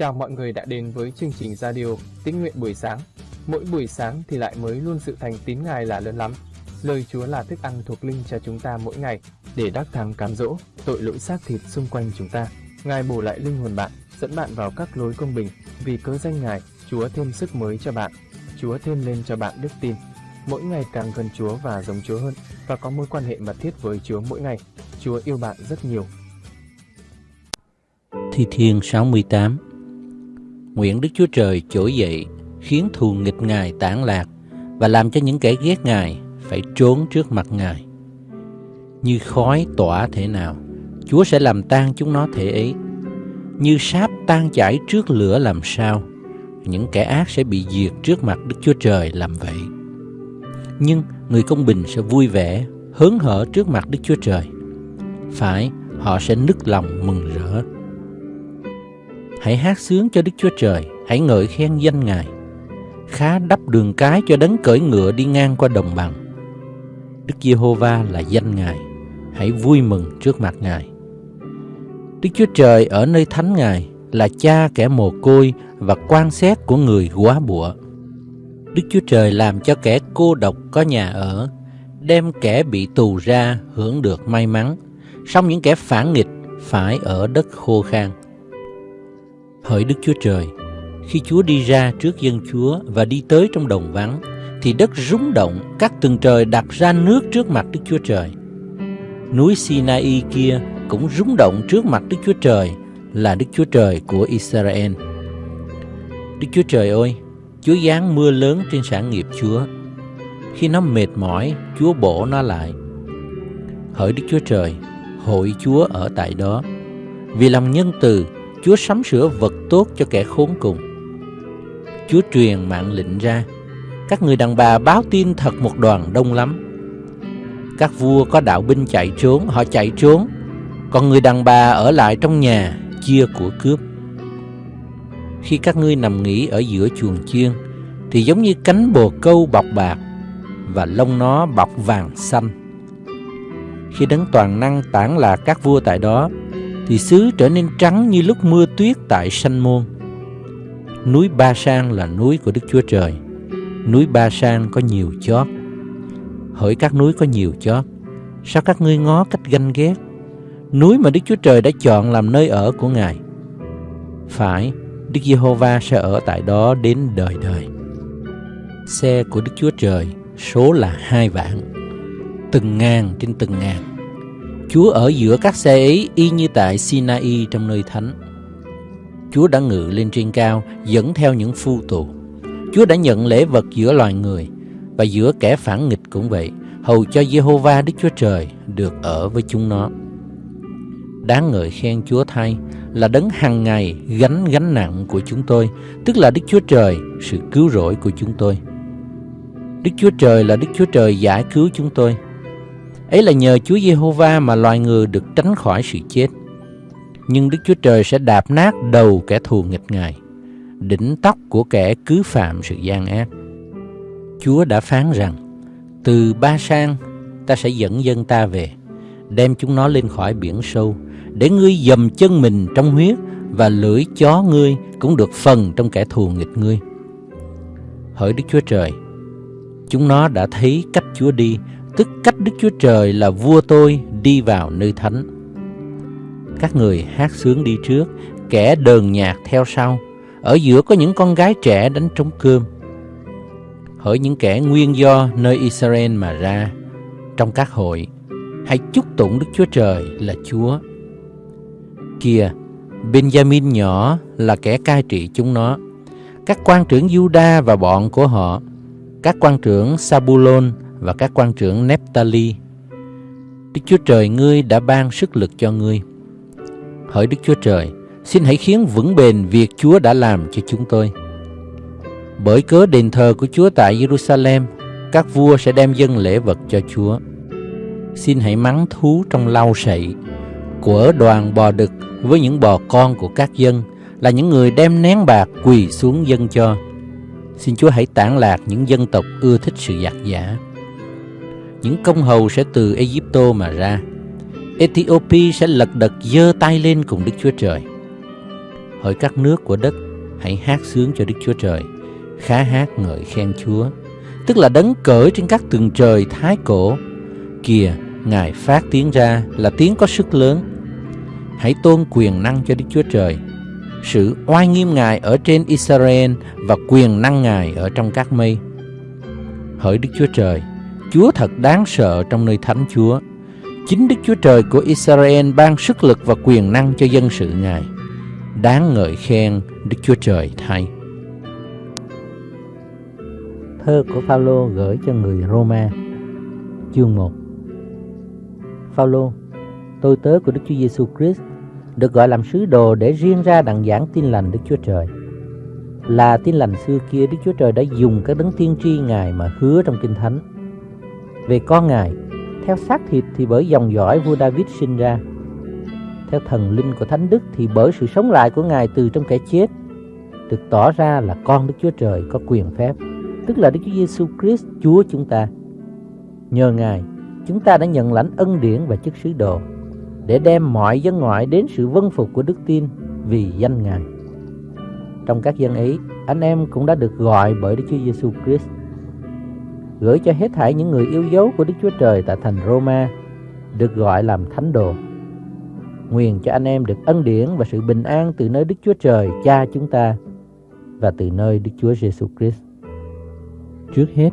Chào mọi người đã đến với chương trình radio Tín nguyện buổi sáng. Mỗi buổi sáng thì lại mới luôn sự thành tín Ngài là lớn lắm. Lời Chúa là thức ăn thuộc linh cho chúng ta mỗi ngày để đắc thắng cám dỗ tội lỗi xác thịt xung quanh chúng ta. Ngài bổ lại linh hồn bạn, dẫn bạn vào các lối công bình. Vì cớ danh Ngài, Chúa thêm sức mới cho bạn. Chúa thêm lên cho bạn đức tin. Mỗi ngày càng gần Chúa và giống Chúa hơn và có mối quan hệ mật thiết với Chúa mỗi ngày. Chúa yêu bạn rất nhiều. Thi Thiên 68 Nguyện Đức Chúa Trời trỗi dậy, khiến thù nghịch Ngài tản lạc và làm cho những kẻ ghét Ngài phải trốn trước mặt Ngài. Như khói tỏa thể nào, Chúa sẽ làm tan chúng nó thể ấy. Như sáp tan chảy trước lửa làm sao, những kẻ ác sẽ bị diệt trước mặt Đức Chúa Trời làm vậy. Nhưng người công bình sẽ vui vẻ, hớn hở trước mặt Đức Chúa Trời. Phải, họ sẽ nức lòng mừng rỡ. Hãy hát sướng cho Đức Chúa Trời, hãy ngợi khen danh Ngài. Khá đắp đường cái cho đấng cởi ngựa đi ngang qua đồng bằng. Đức Giê-hô-va là danh Ngài, hãy vui mừng trước mặt Ngài. Đức Chúa Trời ở nơi thánh Ngài là cha kẻ mồ côi và quan xét của người quá bụa. Đức Chúa Trời làm cho kẻ cô độc có nhà ở, đem kẻ bị tù ra hưởng được may mắn, song những kẻ phản nghịch phải ở đất khô khan. Hỡi Đức Chúa Trời, khi Chúa đi ra trước dân Chúa và đi tới trong đồng vắng, thì đất rúng động, các tầng trời đặt ra nước trước mặt Đức Chúa Trời. Núi Sinai kia cũng rúng động trước mặt Đức Chúa Trời là Đức Chúa Trời của Israel. Đức Chúa Trời ơi, Chúa giáng mưa lớn trên sản nghiệp Chúa. Khi nó mệt mỏi, Chúa bổ nó lại. Hỡi Đức Chúa Trời, hội Chúa ở tại đó. Vì lòng nhân từ, Chúa sắm sửa vật tốt cho kẻ khốn cùng. Chúa truyền mạng lệnh ra, các người đàn bà báo tin thật một đoàn đông lắm. Các vua có đạo binh chạy trốn, họ chạy trốn, còn người đàn bà ở lại trong nhà chia của cướp. Khi các ngươi nằm nghỉ ở giữa chuồng chiên, thì giống như cánh bồ câu bọc bạc và lông nó bọc vàng xanh. Khi đấng toàn năng tản lạc các vua tại đó, thì xứ trở nên trắng như lúc mưa tuyết tại sanh môn. Núi Ba Sang là núi của Đức Chúa Trời. Núi Ba Sang có nhiều chót. Hỡi các núi có nhiều chót, sao các ngươi ngó cách ganh ghét? Núi mà Đức Chúa Trời đã chọn làm nơi ở của Ngài. Phải, Đức Giê-hô-va sẽ ở tại đó đến đời đời. Xe của Đức Chúa Trời số là hai vạn, từng ngàn trên từng ngàn. Chúa ở giữa các xe ấy y như tại Sinai trong nơi thánh. Chúa đã ngự lên trên cao dẫn theo những phu tù. Chúa đã nhận lễ vật giữa loài người và giữa kẻ phản nghịch cũng vậy, hầu cho Jehovah Đức Chúa Trời được ở với chúng nó. Đáng ngợi khen Chúa thay là đấng hàng ngày gánh gánh nặng của chúng tôi, tức là Đức Chúa Trời, sự cứu rỗi của chúng tôi. Đức Chúa Trời là Đức Chúa Trời giải cứu chúng tôi. Ấy là nhờ Chúa Giê-hô-va mà loài người được tránh khỏi sự chết. Nhưng Đức Chúa Trời sẽ đạp nát đầu kẻ thù nghịch Ngài, đỉnh tóc của kẻ cứ phạm sự gian ác. Chúa đã phán rằng, từ ba sang ta sẽ dẫn dân ta về, đem chúng nó lên khỏi biển sâu, để ngươi dầm chân mình trong huyết và lưỡi chó ngươi cũng được phần trong kẻ thù nghịch ngươi. Hỡi Đức Chúa Trời, chúng nó đã thấy cách Chúa đi tức cách Đức Chúa Trời là vua tôi đi vào nơi thánh. Các người hát sướng đi trước, kẻ đờn nhạc theo sau, ở giữa có những con gái trẻ đánh trống cơm. Hỡi những kẻ nguyên do nơi Israel mà ra, trong các hội, hãy chúc tụng Đức Chúa Trời là Chúa. Kìa, Benjamin nhỏ là kẻ cai trị chúng nó, các quan trưởng Juda và bọn của họ, các quan trưởng Sabulon và các quan trưởng Nephtali. Đức Chúa Trời ngươi đã ban sức lực cho ngươi. Hỡi Đức Chúa Trời, xin hãy khiến vững bền việc Chúa đã làm cho chúng tôi. Bởi cớ đền thờ của Chúa tại Jerusalem, các vua sẽ đem dâng lễ vật cho Chúa. Xin hãy mắng thú trong lau sậy, của đoàn bò đực với những bò con của các dân là những người đem nén bạc quỳ xuống dân cho. Xin Chúa hãy tản lạc những dân tộc ưa thích sự giặc giả những công hầu sẽ từ Egypto mà ra. Ethiopia sẽ lật đật giơ tay lên cùng Đức Chúa Trời. Hỡi các nước của đất, hãy hát sướng cho Đức Chúa Trời, khá hát ngợi khen Chúa, tức là đấng cởi trên các tường trời thái cổ. Kìa, Ngài phát tiếng ra là tiếng có sức lớn. Hãy tôn quyền năng cho Đức Chúa Trời, sự oai nghiêm Ngài ở trên Israel và quyền năng Ngài ở trong các mây. Hỡi Đức Chúa Trời, Chúa thật đáng sợ trong nơi thánh Chúa. Chính Đức Chúa Trời của Israel ban sức lực và quyền năng cho dân sự Ngài. Đáng ngợi khen Đức Chúa Trời thay. Thơ của Phaolô gửi cho người Roma Chương 1 Phaolô, tôi tớ của Đức Chúa Giêsu Christ, được gọi làm sứ đồ để riêng ra đặng giảng tin lành Đức Chúa Trời. Là tin lành xưa kia Đức Chúa Trời đã dùng các đấng tiên tri Ngài mà hứa trong Kinh Thánh. Về con Ngài, theo xác thịt thì bởi dòng dõi vua David sinh ra. Theo thần linh của Thánh Đức thì bởi sự sống lại của Ngài từ trong kẻ chết, được tỏ ra là con Đức Chúa Trời có quyền phép, tức là Đức Chúa Giêsu Christ Chúa chúng ta. Nhờ Ngài, chúng ta đã nhận lãnh ân điển và chức sứ đồ để đem mọi dân ngoại đến sự vân phục của đức tin vì danh Ngài. Trong các dân ấy, anh em cũng đã được gọi bởi Đức Chúa Giêsu Christ. Gửi cho hết thảy những người yêu dấu của Đức Chúa Trời tại thành Roma, được gọi làm thánh đồ. Nguyện cho anh em được ân điển và sự bình an từ nơi Đức Chúa Trời Cha chúng ta và từ nơi Đức Chúa Giêsu Christ. Trước hết,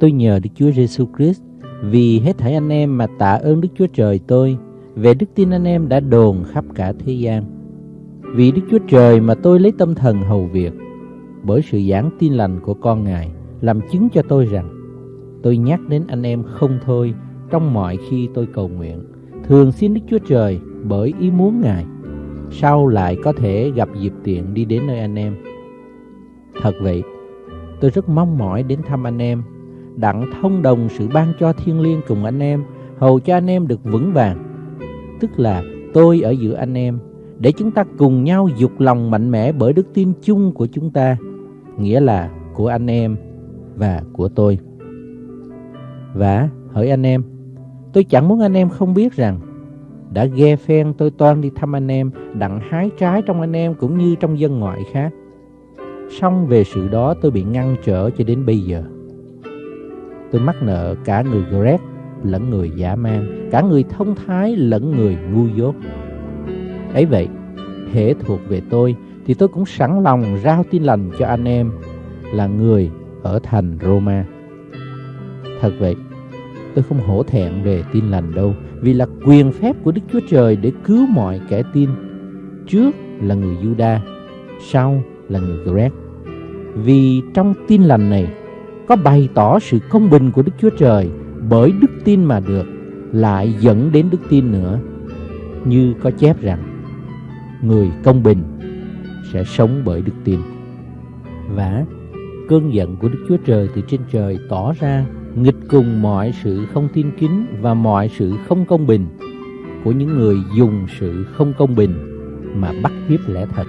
tôi nhờ Đức Chúa Giêsu Christ vì hết thảy anh em mà tạ ơn Đức Chúa Trời tôi về đức tin anh em đã đồn khắp cả thế gian. Vì Đức Chúa Trời mà tôi lấy tâm thần hầu việc, bởi sự giảng tin lành của con Ngài, làm chứng cho tôi rằng, tôi nhắc đến anh em không thôi trong mọi khi tôi cầu nguyện, thường xin Đức Chúa Trời bởi ý muốn Ngài, sau lại có thể gặp dịp tiện đi đến nơi anh em. Thật vậy, tôi rất mong mỏi đến thăm anh em, đặng thông đồng sự ban cho thiên liêng cùng anh em, hầu cho anh em được vững vàng tức là tôi ở giữa anh em, để chúng ta cùng nhau dục lòng mạnh mẽ bởi đức tin chung của chúng ta, nghĩa là của anh em và của tôi. Và hỡi anh em, tôi chẳng muốn anh em không biết rằng đã ghe phen tôi toan đi thăm anh em, đặng hái trái trong anh em cũng như trong dân ngoại khác. Xong về sự đó tôi bị ngăn trở cho đến bây giờ. Tôi mắc nợ cả người Greg lẫn người giả man, cả người thông thái lẫn người ngu dốt. Ấy vậy, hệ thuộc về tôi thì tôi cũng sẵn lòng rao tin lành cho anh em là người ở thành Roma. Thật vậy, tôi không hổ thẹn về tin lành đâu, vì là quyền phép của Đức Chúa Trời để cứu mọi kẻ tin. Trước là người Juda, sau là người Greg. Vì trong tin lành này có bày tỏ sự công bình của Đức Chúa Trời bởi đức tin mà được lại dẫn đến đức tin nữa như có chép rằng người công bình sẽ sống bởi đức tin và cơn giận của đức chúa trời từ trên trời tỏ ra nghịch cùng mọi sự không tin kính và mọi sự không công bình của những người dùng sự không công bình mà bắt hiếp lẽ thật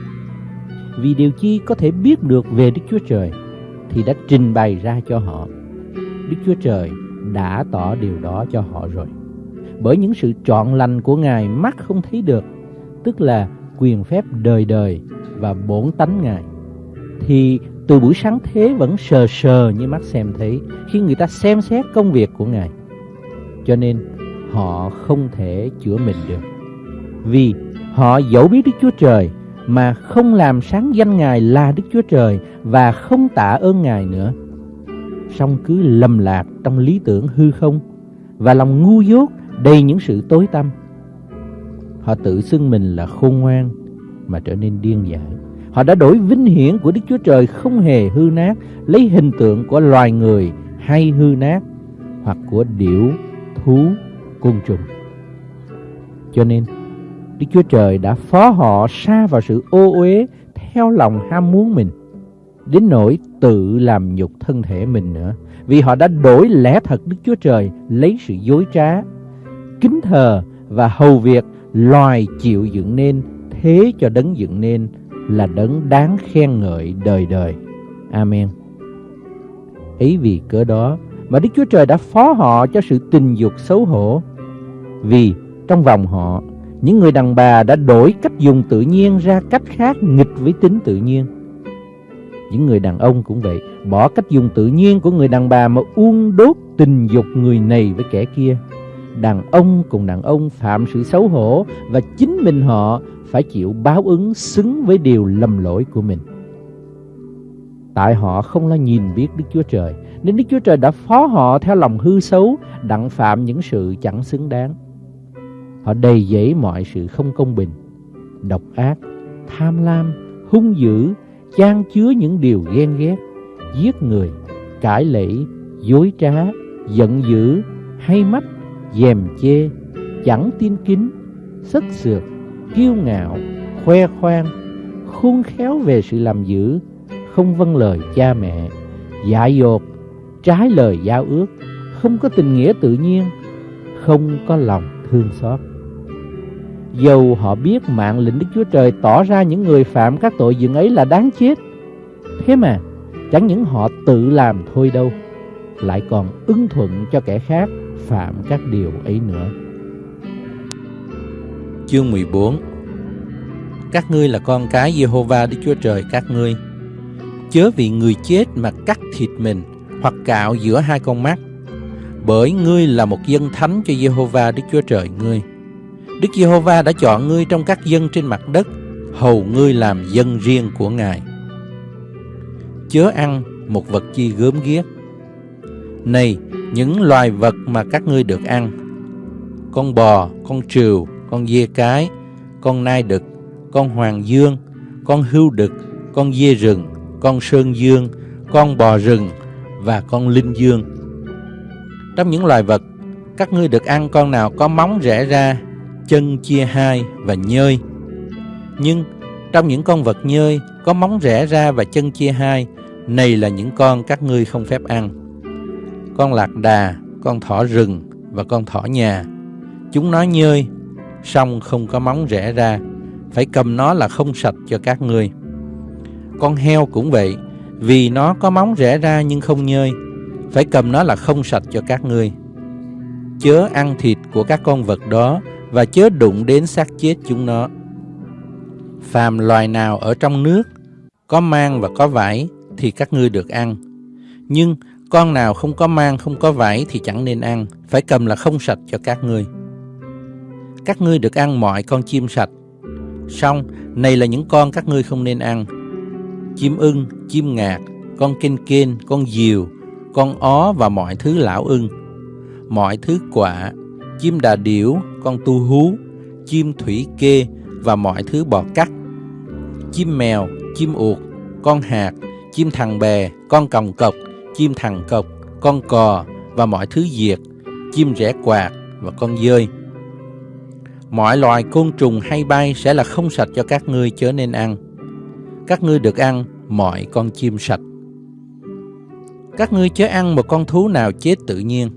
vì điều chi có thể biết được về đức chúa trời thì đã trình bày ra cho họ đức chúa trời đã tỏ điều đó cho họ rồi. Bởi những sự trọn lành của Ngài mắt không thấy được, tức là quyền phép đời đời và bổn tánh Ngài. Thì từ buổi sáng thế vẫn sờ sờ như mắt xem thấy, khi người ta xem xét công việc của Ngài. Cho nên, họ không thể chữa mình được. Vì họ dẫu biết Đức Chúa Trời, mà không làm sáng danh Ngài là Đức Chúa Trời và không tạ ơn Ngài nữa song cứ lầm lạc trong lý tưởng hư không và lòng ngu dốt đầy những sự tối tăm. Họ tự xưng mình là khôn ngoan mà trở nên điên dại. Họ đã đổi vinh hiển của Đức Chúa Trời không hề hư nát, lấy hình tượng của loài người hay hư nát hoặc của điểu, thú, côn trùng. Cho nên, Đức Chúa Trời đã phó họ xa vào sự ô uế theo lòng ham muốn mình đến nỗi tự làm nhục thân thể mình nữa. Vì họ đã đổi lẽ thật Đức Chúa Trời lấy sự dối trá, kính thờ và hầu việc loài chịu dựng nên thế cho đấng dựng nên là đấng đáng khen ngợi đời đời. Amen. Ý vì cớ đó mà Đức Chúa Trời đã phó họ cho sự tình dục xấu hổ. Vì trong vòng họ, những người đàn bà đã đổi cách dùng tự nhiên ra cách khác nghịch với tính tự nhiên. Những người đàn ông cũng vậy, bỏ cách dùng tự nhiên của người đàn bà mà uông đốt tình dục người này với kẻ kia. Đàn ông cùng đàn ông phạm sự xấu hổ và chính mình họ phải chịu báo ứng xứng với điều lầm lỗi của mình. Tại họ không lo nhìn biết Đức Chúa Trời, nên Đức Chúa Trời đã phó họ theo lòng hư xấu, đặng phạm những sự chẳng xứng đáng. Họ đầy dẫy mọi sự không công bình, độc ác, tham lam, hung dữ, chan chứa những điều ghen ghét, giết người, cãi lẫy, dối trá, giận dữ, hay mắt, dèm chê, chẳng tin kính, sất sượt, kiêu ngạo, khoe khoang, khôn khéo về sự làm dữ, không vâng lời cha mẹ, dại dột, trái lời giao ước, không có tình nghĩa tự nhiên, không có lòng thương xót. Dầu họ biết mạng lệnh Đức Chúa Trời tỏ ra những người phạm các tội dựng ấy là đáng chết, thế mà chẳng những họ tự làm thôi đâu, lại còn ưng thuận cho kẻ khác phạm các điều ấy nữa. Chương 14 Các ngươi là con cái Jehovah Đức Chúa Trời các ngươi Chớ vì người chết mà cắt thịt mình Hoặc cạo giữa hai con mắt Bởi ngươi là một dân thánh cho Jehovah Đức Chúa Trời ngươi Đức Giê-hô-va đã chọn ngươi trong các dân trên mặt đất, hầu ngươi làm dân riêng của Ngài. Chớ ăn một vật chi gớm ghiếc. Này, những loài vật mà các ngươi được ăn, con bò, con trừu, con dê cái, con nai đực, con hoàng dương, con hưu đực, con dê rừng, con sơn dương, con bò rừng và con linh dương. Trong những loài vật, các ngươi được ăn con nào có móng rẽ ra chân chia hai và nhơi. Nhưng trong những con vật nhơi có móng rẽ ra và chân chia hai, này là những con các ngươi không phép ăn. Con lạc đà, con thỏ rừng và con thỏ nhà. Chúng nó nhơi, song không có móng rẽ ra, phải cầm nó là không sạch cho các ngươi. Con heo cũng vậy, vì nó có móng rẽ ra nhưng không nhơi, phải cầm nó là không sạch cho các ngươi. Chớ ăn thịt của các con vật đó và chớ đụng đến xác chết chúng nó. Phàm loài nào ở trong nước, có mang và có vải thì các ngươi được ăn. Nhưng con nào không có mang, không có vải thì chẳng nên ăn, phải cầm là không sạch cho các ngươi. Các ngươi được ăn mọi con chim sạch. Xong, này là những con các ngươi không nên ăn. Chim ưng, chim ngạc, con kên kên, con diều, con ó và mọi thứ lão ưng. Mọi thứ quả, chim đà điểu, con tu hú, chim thủy kê và mọi thứ bò cắt. Chim mèo, chim uột, con hạt, chim thằng bè, con còng cọc, chim thằng cọc, con cò và mọi thứ diệt, chim rẽ quạt và con dơi. Mọi loài côn trùng hay bay sẽ là không sạch cho các ngươi chớ nên ăn. Các ngươi được ăn mọi con chim sạch. Các ngươi chớ ăn một con thú nào chết tự nhiên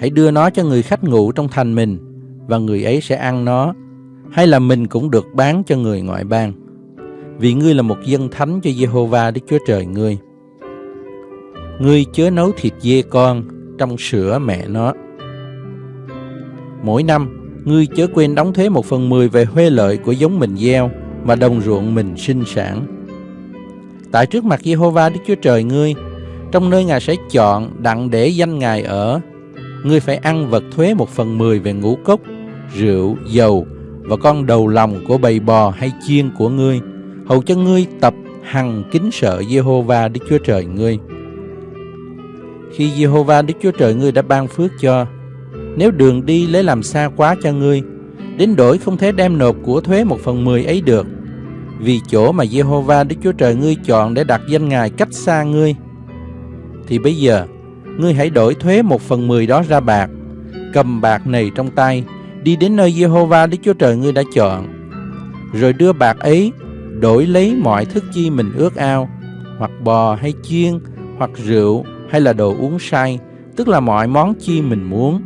hãy đưa nó cho người khách ngủ trong thành mình và người ấy sẽ ăn nó hay là mình cũng được bán cho người ngoại bang vì ngươi là một dân thánh cho Jehovah Đức Chúa Trời ngươi. Ngươi chớ nấu thịt dê con trong sữa mẹ nó. Mỗi năm, ngươi chớ quên đóng thuế một phần mười về huê lợi của giống mình gieo mà đồng ruộng mình sinh sản. Tại trước mặt Jehovah Đức Chúa Trời ngươi, trong nơi Ngài sẽ chọn đặng để danh Ngài ở ngươi phải ăn vật thuế một phần mười về ngũ cốc, rượu, dầu và con đầu lòng của bầy bò hay chiên của ngươi, hầu cho ngươi tập hằng kính sợ Jehovah Đức Chúa Trời ngươi. Khi Jehovah Đức Chúa Trời ngươi đã ban phước cho, nếu đường đi lấy làm xa quá cho ngươi, đến đổi không thể đem nộp của thuế một phần mười ấy được, vì chỗ mà Jehovah Đức Chúa Trời ngươi chọn để đặt danh Ngài cách xa ngươi, thì bây giờ ngươi hãy đổi thuế một phần mười đó ra bạc, cầm bạc này trong tay, đi đến nơi Jehovah Đức Chúa Trời ngươi đã chọn, rồi đưa bạc ấy đổi lấy mọi thức chi mình ước ao, hoặc bò hay chiên, hoặc rượu hay là đồ uống say, tức là mọi món chi mình muốn.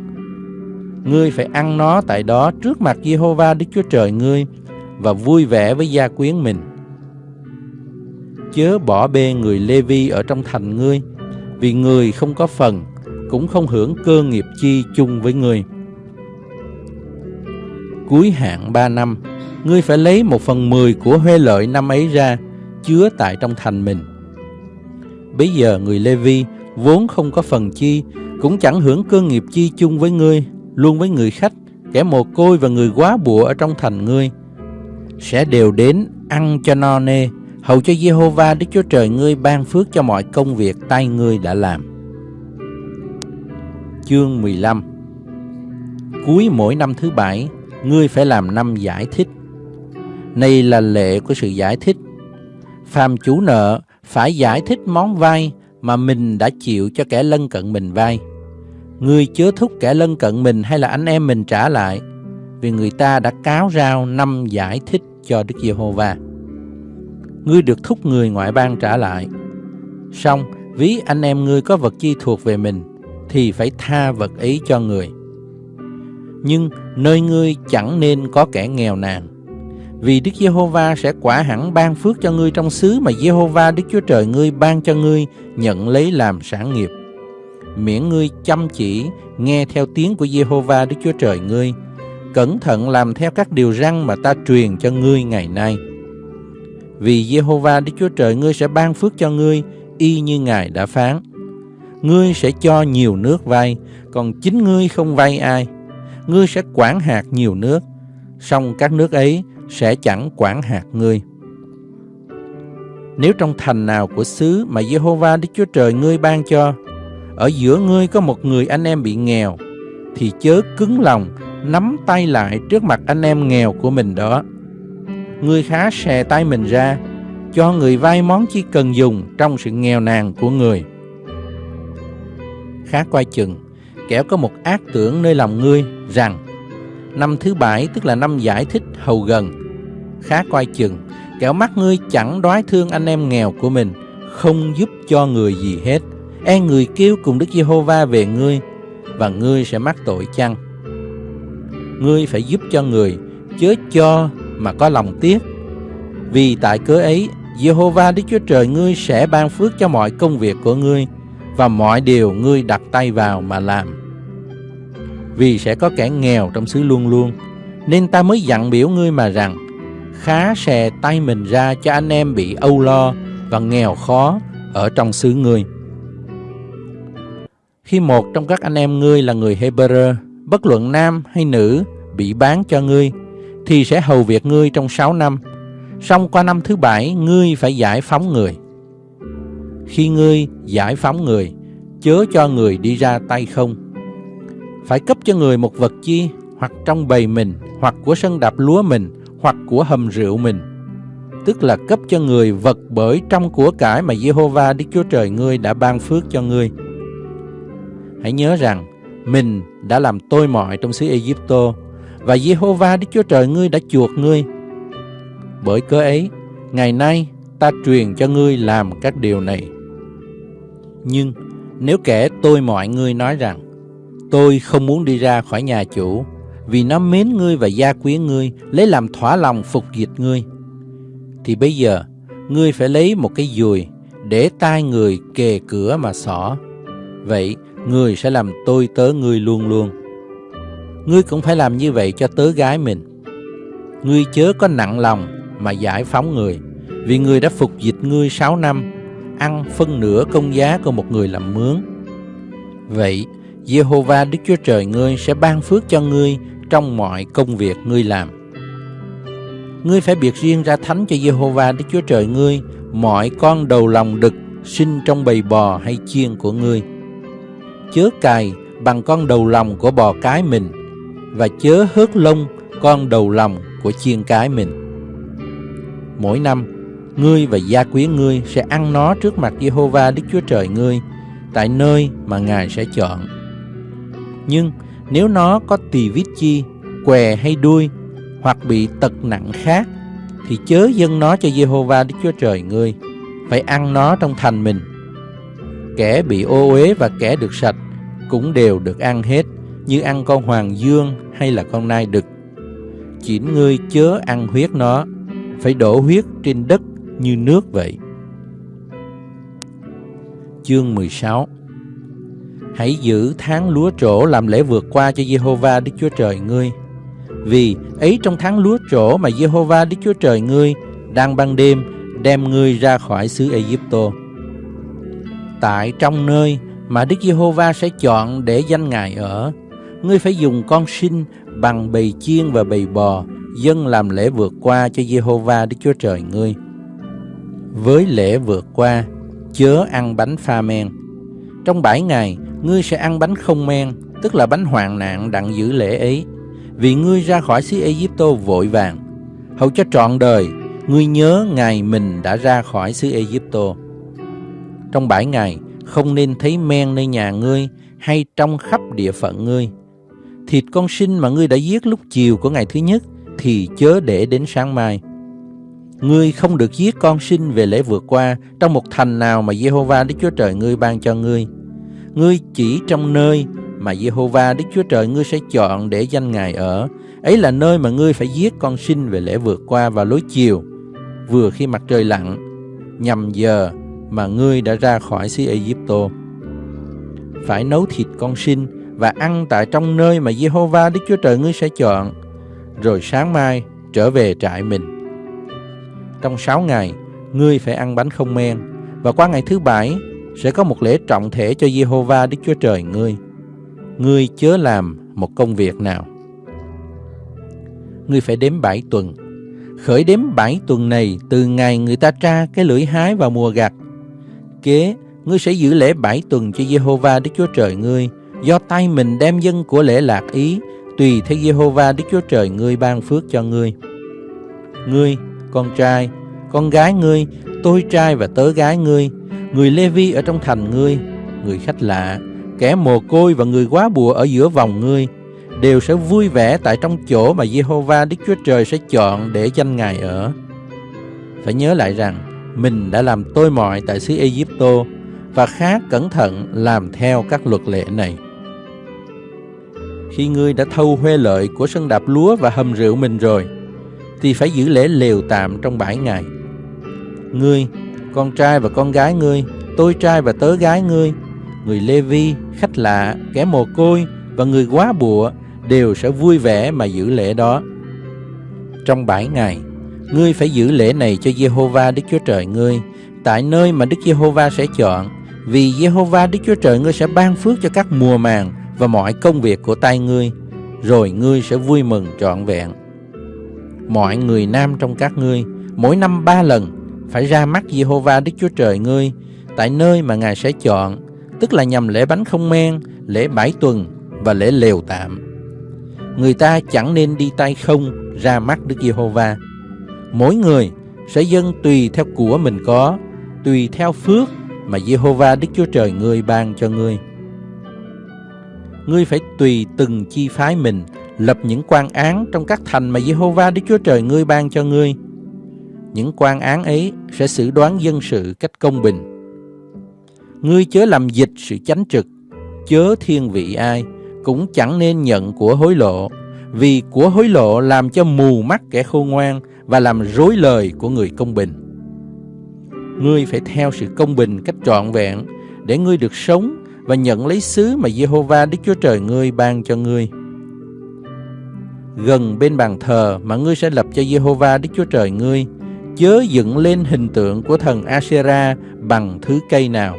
Ngươi phải ăn nó tại đó trước mặt Jehovah Đức Chúa Trời ngươi và vui vẻ với gia quyến mình. Chớ bỏ bê người Lê-vi ở trong thành ngươi, vì người không có phần, cũng không hưởng cơ nghiệp chi chung với người. cuối hạn ba năm, ngươi phải lấy một phần mười của huê lợi năm ấy ra, chứa tại trong thành mình. Bây giờ người Lê Vi vốn không có phần chi, cũng chẳng hưởng cơ nghiệp chi chung với ngươi, luôn với người khách, kẻ mồ côi và người quá bụa ở trong thành ngươi. Sẽ đều đến ăn cho no nê, hầu cho Jehovah Đức Chúa Trời ngươi ban phước cho mọi công việc tay ngươi đã làm. Chương 15 Cuối mỗi năm thứ bảy, ngươi phải làm năm giải thích. Này là lệ của sự giải thích. Phàm chủ nợ phải giải thích món vay mà mình đã chịu cho kẻ lân cận mình vay. người chớ thúc kẻ lân cận mình hay là anh em mình trả lại, vì người ta đã cáo rao năm giải thích cho Đức Giê-hô-va. Ngươi được thúc người ngoại bang trả lại. Xong, ví anh em ngươi có vật chi thuộc về mình, thì phải tha vật ấy cho người. Nhưng nơi ngươi chẳng nên có kẻ nghèo nàn, vì Đức Giê-hô-va sẽ quả hẳn ban phước cho ngươi trong xứ mà Giê-hô-va Đức Chúa Trời ngươi ban cho ngươi nhận lấy làm sản nghiệp. Miễn ngươi chăm chỉ nghe theo tiếng của Giê-hô-va Đức Chúa Trời ngươi, cẩn thận làm theo các điều răn mà ta truyền cho ngươi ngày nay. Vì Giê-hô-va Đức Chúa Trời ngươi sẽ ban phước cho ngươi y như Ngài đã phán. Ngươi sẽ cho nhiều nước vay, còn chính ngươi không vay ai. Ngươi sẽ quản hạt nhiều nước, song các nước ấy sẽ chẳng quản hạt ngươi. Nếu trong thành nào của xứ mà Jehovah Đức Chúa Trời ngươi ban cho, ở giữa ngươi có một người anh em bị nghèo, thì chớ cứng lòng nắm tay lại trước mặt anh em nghèo của mình đó. Ngươi khá xè tay mình ra, cho người vay món chỉ cần dùng trong sự nghèo nàn của người. Khá quay chừng, kẻo có một ác tưởng nơi lòng ngươi rằng Năm thứ bảy, tức là năm giải thích hầu gần. Khá coi chừng, Kẻo mắt ngươi chẳng đoái thương anh em nghèo của mình, Không giúp cho người gì hết. E người kêu cùng Đức Giê-hô-va về ngươi, Và ngươi sẽ mắc tội chăng? Ngươi phải giúp cho người, Chớ cho mà có lòng tiếc. Vì tại cớ ấy, Giê-hô-va Đức Chúa Trời ngươi sẽ ban phước cho mọi công việc của ngươi, Và mọi điều ngươi đặt tay vào mà làm vì sẽ có kẻ nghèo trong xứ luôn luôn. Nên ta mới dặn biểu ngươi mà rằng, khá xè tay mình ra cho anh em bị âu lo và nghèo khó ở trong xứ ngươi. Khi một trong các anh em ngươi là người Hebrew, bất luận nam hay nữ, bị bán cho ngươi, thì sẽ hầu việc ngươi trong sáu năm. Xong qua năm thứ bảy, ngươi phải giải phóng người. Khi ngươi giải phóng người, chớ cho người đi ra tay không, phải cấp cho người một vật chi hoặc trong bầy mình hoặc của sân đạp lúa mình hoặc của hầm rượu mình tức là cấp cho người vật bởi trong của cải mà Jehovah Đức Chúa Trời ngươi đã ban phước cho ngươi. Hãy nhớ rằng mình đã làm tôi mọi trong xứ Egypto và Jehovah Đức Chúa Trời ngươi đã chuộc ngươi. Bởi cớ ấy, ngày nay ta truyền cho ngươi làm các điều này. Nhưng nếu kẻ tôi mọi ngươi nói rằng Tôi không muốn đi ra khỏi nhà chủ, vì nó mến ngươi và gia quyến ngươi, lấy làm thỏa lòng phục dịch ngươi. Thì bây giờ, ngươi phải lấy một cái dùi, để tai người kề cửa mà xỏ. Vậy, ngươi sẽ làm tôi tớ ngươi luôn luôn. Ngươi cũng phải làm như vậy cho tớ gái mình. Ngươi chớ có nặng lòng mà giải phóng người, vì người đã phục dịch ngươi sáu năm, ăn phân nửa công giá của một người làm mướn. Vậy, Jehovah Đức Chúa Trời ngươi sẽ ban phước cho ngươi trong mọi công việc ngươi làm. Ngươi phải biệt riêng ra thánh cho Jehovah Đức Chúa Trời ngươi mọi con đầu lòng đực sinh trong bầy bò hay chiên của ngươi. Chớ cài bằng con đầu lòng của bò cái mình và chớ hớt lông con đầu lòng của chiên cái mình. Mỗi năm, ngươi và gia quyến ngươi sẽ ăn nó trước mặt Jehovah Đức Chúa Trời ngươi tại nơi mà Ngài sẽ chọn nhưng nếu nó có tỳ vít chi, què hay đuôi hoặc bị tật nặng khác thì chớ dâng nó cho Jehovah Đức Chúa Trời ngươi, phải ăn nó trong thành mình. Kẻ bị ô uế và kẻ được sạch cũng đều được ăn hết, như ăn con hoàng dương hay là con nai đực. Chỉ ngươi chớ ăn huyết nó, phải đổ huyết trên đất như nước vậy. Chương 16 Hãy giữ tháng lúa trổ làm lễ vượt qua cho Jehovah Đức Chúa Trời ngươi. Vì ấy trong tháng lúa trổ mà Jehovah Đức Chúa Trời ngươi đang ban đêm đem ngươi ra khỏi xứ Egypto. Tại trong nơi mà Đức Giê-hô-va sẽ chọn để danh Ngài ở, ngươi phải dùng con sinh bằng bầy chiên và bầy bò dân làm lễ vượt qua cho Giê-hô-va Đức Chúa Trời ngươi. Với lễ vượt qua, chớ ăn bánh pha men. Trong bảy ngày, ngươi sẽ ăn bánh không men, tức là bánh hoạn nạn đặng giữ lễ ấy, vì ngươi ra khỏi xứ Egypto vội vàng. Hầu cho trọn đời, ngươi nhớ ngày mình đã ra khỏi xứ Egypto. Trong bảy ngày, không nên thấy men nơi nhà ngươi hay trong khắp địa phận ngươi. Thịt con sinh mà ngươi đã giết lúc chiều của ngày thứ nhất thì chớ để đến sáng mai. Ngươi không được giết con sinh về lễ vượt qua trong một thành nào mà Jehovah Đức Chúa Trời ngươi ban cho ngươi. Ngươi chỉ trong nơi mà Jehovah Đức Chúa Trời ngươi sẽ chọn để danh Ngài ở. Ấy là nơi mà ngươi phải giết con sinh về lễ vượt qua vào lối chiều, vừa khi mặt trời lặn, nhằm giờ mà ngươi đã ra khỏi xứ Egypto. Phải nấu thịt con sinh và ăn tại trong nơi mà Jehovah Đức Chúa Trời ngươi sẽ chọn, rồi sáng mai trở về trại mình. Trong sáu ngày, ngươi phải ăn bánh không men, và qua ngày thứ bảy sẽ có một lễ trọng thể cho Jehovah Đức Chúa Trời ngươi. Ngươi chớ làm một công việc nào. Ngươi phải đếm bảy tuần. Khởi đếm bảy tuần này từ ngày người ta tra cái lưỡi hái vào mùa gặt. Kế, ngươi sẽ giữ lễ bảy tuần cho Jehovah Đức Chúa Trời ngươi, do tay mình đem dân của lễ lạc ý, tùy theo Jehovah Đức Chúa Trời ngươi ban phước cho ngươi. Ngươi, con trai, con gái ngươi, tôi trai và tớ gái ngươi, người Lê-vi ở trong thành ngươi, người khách lạ, kẻ mồ côi và người quá bùa ở giữa vòng ngươi, đều sẽ vui vẻ tại trong chỗ mà Jehovah Đức Chúa Trời sẽ chọn để danh Ngài ở. Phải nhớ lại rằng, mình đã làm tôi mọi tại xứ Egypto và khá cẩn thận làm theo các luật lệ này. Khi ngươi đã thâu huê lợi của sân đạp lúa và hầm rượu mình rồi, thì phải giữ lễ lều tạm trong bảy ngày. Ngươi, con trai và con gái ngươi, tôi trai và tớ gái ngươi, người Lê Vi, khách lạ, kẻ mồ côi và người quá bụa đều sẽ vui vẻ mà giữ lễ đó. Trong bảy ngày, ngươi phải giữ lễ này cho Jehovah Đức Chúa Trời ngươi, tại nơi mà Đức Jehovah sẽ chọn, vì Jehovah Đức Chúa Trời ngươi sẽ ban phước cho các mùa màng và mọi công việc của tay ngươi, rồi ngươi sẽ vui mừng trọn vẹn. Mọi người nam trong các ngươi, mỗi năm ba lần, phải ra mắt Jehovah Đức Chúa Trời ngươi, tại nơi mà Ngài sẽ chọn, tức là nhằm lễ bánh không men, lễ bảy tuần và lễ lều tạm. Người ta chẳng nên đi tay không ra mắt Đức Giê-hô-va. Mỗi người sẽ dâng tùy theo của mình có, tùy theo phước mà Giê-hô-va Đức Chúa Trời ngươi ban cho ngươi. Ngươi phải tùy từng chi phái mình lập những quan án trong các thành mà Giê-hô-va Đức Chúa Trời ngươi ban cho ngươi. Những quan án ấy sẽ xử đoán dân sự cách công bình. Ngươi chớ làm dịch sự chánh trực, chớ thiên vị ai, cũng chẳng nên nhận của hối lộ, vì của hối lộ làm cho mù mắt kẻ khôn ngoan và làm rối lời của người công bình. Ngươi phải theo sự công bình cách trọn vẹn để ngươi được sống và nhận lấy xứ mà Jehovah Đức Chúa Trời ngươi ban cho ngươi. Gần bên bàn thờ mà ngươi sẽ lập cho Jehovah Đức Chúa Trời ngươi, chớ dựng lên hình tượng của thần Asera bằng thứ cây nào,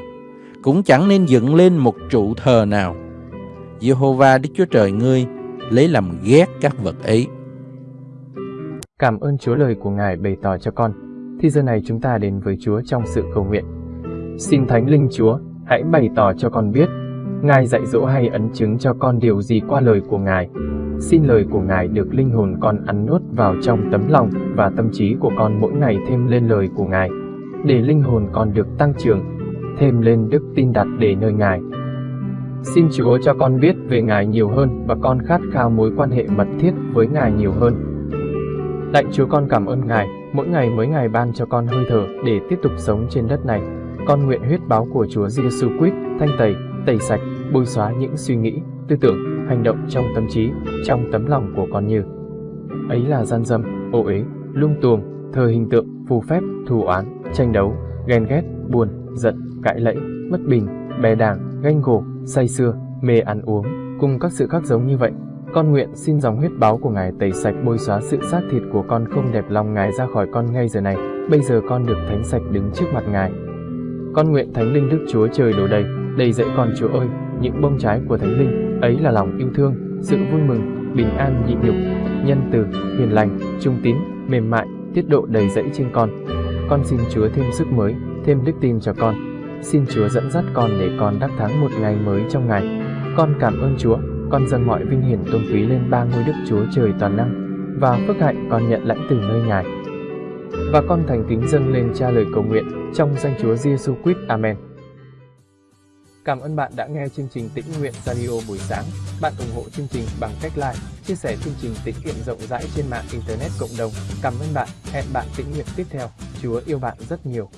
cũng chẳng nên dựng lên một trụ thờ nào. Jehovah Đức Chúa Trời ngươi lấy làm ghét các vật ấy. Cảm ơn Chúa lời của Ngài bày tỏ cho con. Thì giờ này chúng ta đến với Chúa trong sự cầu nguyện. Xin Thánh Linh Chúa, hãy bày tỏ cho con biết, Ngài dạy dỗ hay ấn chứng cho con điều gì qua lời của Ngài. Xin lời của Ngài được linh hồn con ăn nuốt vào trong tấm lòng và tâm trí của con mỗi ngày thêm lên lời của Ngài, để linh hồn con được tăng trưởng, thêm lên đức tin đặt để nơi Ngài. Xin Chúa cho con biết về Ngài nhiều hơn và con khát khao mối quan hệ mật thiết với Ngài nhiều hơn. Lạy Chúa con cảm ơn Ngài, mỗi ngày mới Ngài ban cho con hơi thở để tiếp tục sống trên đất này. Con nguyện huyết báo của Chúa Giêsu Christ thanh tẩy, tẩy sạch, bôi xóa những suy nghĩ, tư tưởng, hành động trong tâm trí, trong tấm lòng của con như ấy là gian dâm, ô uế, lung tuồng, thờ hình tượng, phù phép, thù oán, tranh đấu, ghen ghét, buồn, giận, cãi lẫy, bất bình, bè đảng, ganh gổ, say sưa, mê ăn uống, cùng các sự khác giống như vậy. Con nguyện xin dòng huyết báo của Ngài tẩy sạch bôi xóa sự xác thịt của con không đẹp lòng Ngài ra khỏi con ngay giờ này. Bây giờ con được thánh sạch đứng trước mặt Ngài. Con nguyện Thánh Linh Đức Chúa Trời đổ đầy, đầy dẫy con Chúa ơi, những bông trái của Thánh Linh, ấy là lòng yêu thương, sự vui mừng, bình an nhịn nhục, nhân từ, hiền lành, trung tín, mềm mại, tiết độ đầy dẫy trên con. Con xin Chúa thêm sức mới, thêm đức tin cho con. Xin Chúa dẫn dắt con để con đắc thắng một ngày mới trong ngày. Con cảm ơn Chúa, con dâng mọi vinh hiển tôn quý lên ba ngôi Đức Chúa Trời toàn năng và phước hạnh con nhận lãnh từ nơi Ngài. Và con thành kính dâng lên cha lời cầu nguyện trong danh Chúa Giêsu Christ. Amen. Cảm ơn bạn đã nghe chương trình Tĩnh Nguyện Radio buổi sáng. Bạn ủng hộ chương trình bằng cách like, chia sẻ chương trình tĩnh nguyện rộng rãi trên mạng Internet cộng đồng. Cảm ơn bạn. Hẹn bạn tĩnh nguyện tiếp theo. Chúa yêu bạn rất nhiều.